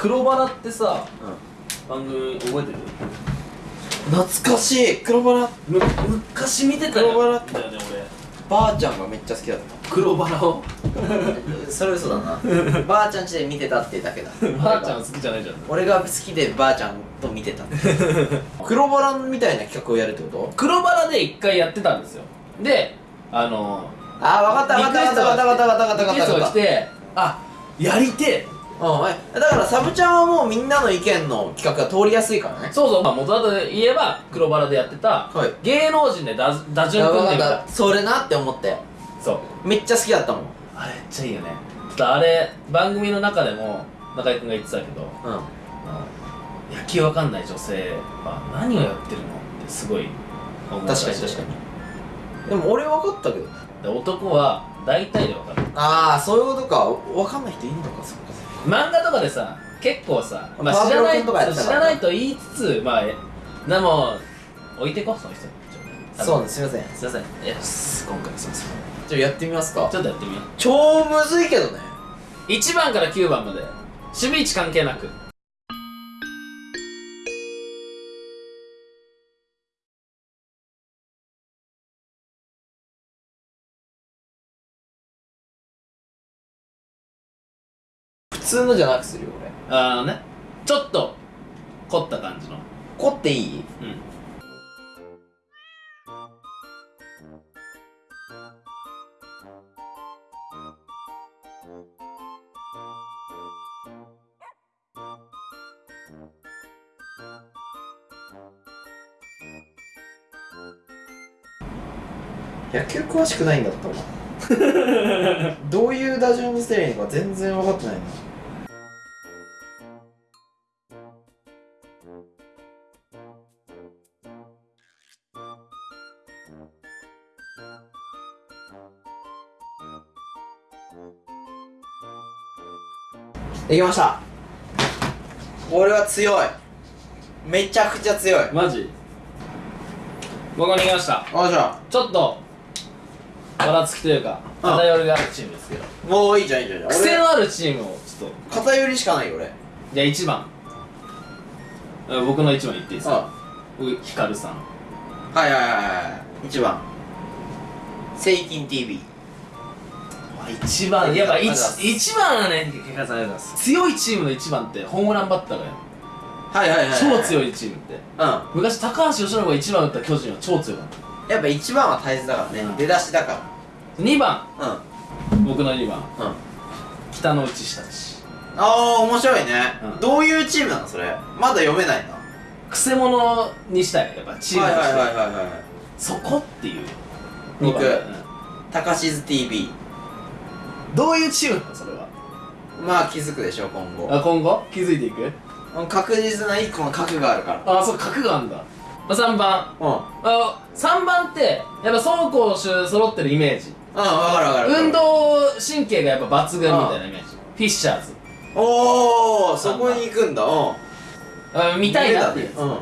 黒バラってさ番組覚えてる？懐かしい。黒バラ。む昔見てたよ。黒バラ。だよねばあちゃんがめっちゃ好きだっ俺黒バラを。た それ嘘だな。ばあちゃん家で見てたってだけだ。ばあちゃん好きじゃないじゃん。俺が好きでばあちゃんと見てた 黒バラみたいな企画をやるってこと？黒バラで一回やってたんですよ。であのあー分かった分かった分かった分かった分かった分かった分リクエストかったが来てあやりてうん。えだからサブちゃんはもうみんなの意見の企画が通りやすいからね。そうそう、まあ、元々で言えば黒バラでやってた、はい。芸能人で打打順組んでみた。それなって思って。そう。めっちゃ好きだったもん。あれめっちゃいいよね。あれ番組の中でも中居君が言ってたけどうん。野球わかんない女性は何をやってるのってすごい思う確かに確かに。でも俺分かったけど。で男は大体でわかる。ああそういうことか。分かんない人いるのかそっか漫画とかでさ結構さ、まあ、知らないと知かららないと言いつつまあえでも置いてこその人そうですすいません。すいません。いやす今回すいません。じゃあやってみますかちょっとやってみよう。超むずいけどね。1番から9番まで。守備位置関係なく通のじゃなくするよ俺。あのね。ちょっと凝った感じの。凝っていい？うん。野球詳しくないんだったわ。どういう打順にすればいいのか全然分かってないなできました。俺は強い。めちゃくちゃ強い。マジ？僕に来ました。あじゃちょっとばらつきというかうん偏りがあるチームですけど。あもういいじゃんいいじゃんいいじゃん。癖のあるチームをちょっと。偏りしかないよ俺。じゃあ1番。うん僕の1番言っていいですか？ヒカルさん。はいはいはいはい1番。セイキン TV 1番やっぱありがとうござい 1, 一番はねヒカルさんありがとうございます。強いチームの1番ってホームランバッターがよはいはいはい超強いいチームって。うん。昔高橋由伸が1番打った巨人は超強かったやっぱ1番は大切だからね、うん。出だしだか2番。らうん。僕の2番。うん。北の内下地ああ面白いね、うん。どういうチームなのそれ？まだ読めないな。くせ者にしたいやっぱチームとして、はいはいはいはいはいそこっていう。僕うん。高静 TV どういうチームなのそれは？まあ気づくでしょ今後。あ今後？気づいていく？確実な1個の核があるから。あそう角があるんだ、まあ、3番。うん。うんあ3番ってやっぱ走攻守揃ってるイメージ。分かる分かる。運動神経がやっぱ抜群みたいなイメージ。フィッシャーズ。おおそこに行くんだ。うん。あ見たいなっていううん。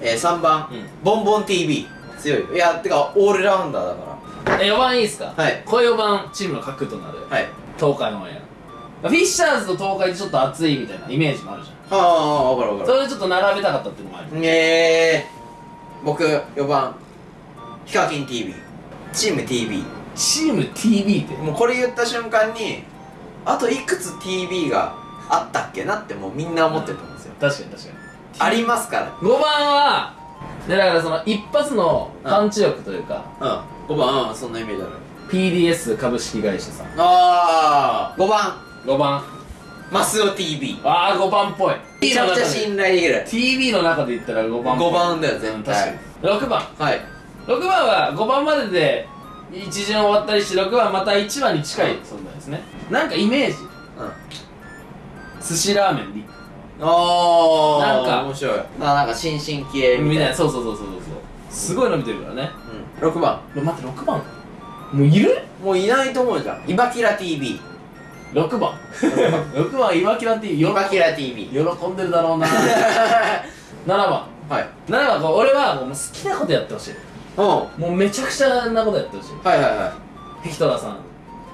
えー、3番、うん。ボンボン TV 強いいやてかオールラウンダーだかえ4番いいですか？らはい。これ4番チームの核となる。はい。東海オンエア。フィッシャーズと東海ってちょっと熱いみたいなイメージもあるじゃん。ああ分かる分かる。それでちょっと並べたかったっていうのもある。えー、僕4番。ヒカキン TV チーム TV チーム TV って？もうこれ言った瞬間にあといくつ TV があったっけなってもうみんな思ってると思うんですよ、確かに確かに。ありますか5番はでだからその一発のパンチ力というか、らうん。5番。うんそんなイメージある。PDS 株式会社さん。ああ5番。5番。マスオ TV ああ5番っぽい。めちゃくちゃ信頼できる。TV の中で言ったら5番っぽい。5番だよ絶うん対確かに。6番。はい。6番は5番までで一巡終わったりして6番また1番に近い存在ですね。なんかイメージ。うん。寿司ラーメンリああなんか。面白い。あなんか新進気鋭みたいな。みたいな。そうそうそうそうそう。すごい伸びてるからね。うん。6番。待って6番？もういる？もういないと思うじゃん。イバキラ TV 6番。6番岩木らって喜イ。バキラ TV 喜んでるだろうな。7番。はい。7番こう俺はもう好きなことやってほしい。うん。はもうめちゃくちゃなことやってほしい。いはいはい。ヘキトラさん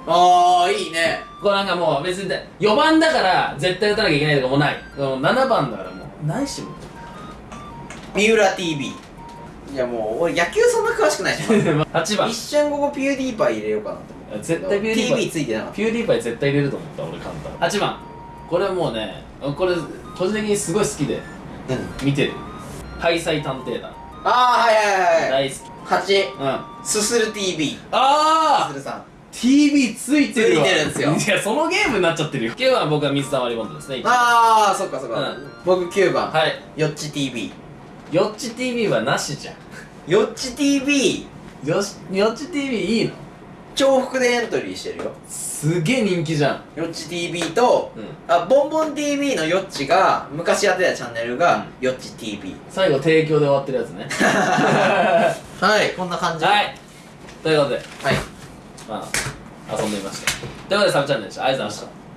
ああいいね。これなんかもう別に4番だから絶対打たなきゃいけないとかもない。7番だからもうないしも。三浦 TV いやもう俺野球そんな詳しくないし8 番。一瞬ここピューディーパイ入れようかなと思って。絶対ピューディーパイ TV ついてなかっピューディーパイ絶対入れると思った俺簡単8番。これはもうねこれ個人的にすごい好きで見てる。ハイサイ探偵団。ああはいはいはいはい。大好き。8うん。あすする TV すあするさん TV ついてるわ。ついてるんですよ。いやそのゲームになっちゃってるよ。9番僕は水溜りボンドですね。ああそっかそっか、うん。僕9番、はい。よっち TV よっち TV はなしじゃん。よっち TV よしよっち TV いいの？重複でエントリーしてるよ。すげえ人気じゃん。よっち TV とうん。あボンボン TV のよっちが昔やってたチャンネルが、よっち TV 最後提供で終わってるやつね。はいこんな感じ。はい。ということで。はいまあ遊んでみました。ということでサブチャンネルでした。ありがとうございました。